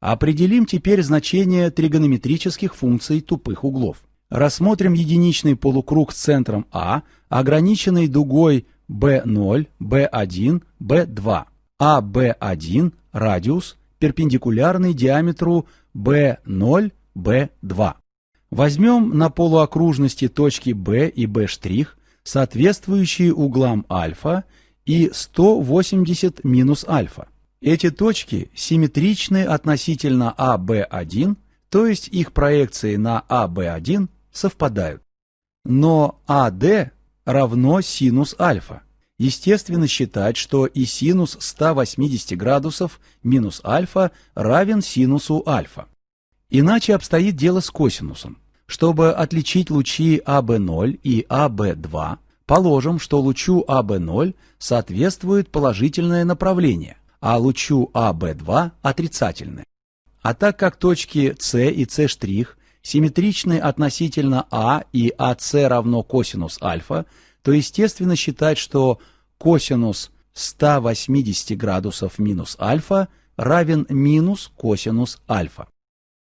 Определим теперь значение тригонометрических функций тупых углов. Рассмотрим единичный полукруг с центром А, ограниченный дугой B0, B1, B2. АБ1 – радиус, перпендикулярный диаметру B0, B2. Возьмем на полуокружности точки B и B', соответствующие углам альфа и 180 минус альфа. Эти точки симметричны относительно АБ1, то есть их проекции на АБ1 совпадают. Но АД равно синус альфа. Естественно считать, что и синус 180 градусов минус альфа равен синусу альфа. Иначе обстоит дело с косинусом. Чтобы отличить лучи АБ0 и АБ2, положим, что лучу АБ0 соответствует положительное направление, а лучу АБ2 отрицательное. А так как точки С и С' симметричны относительно А и АС равно косинус альфа, то естественно считать, что косинус 180 градусов минус альфа равен минус косинус альфа.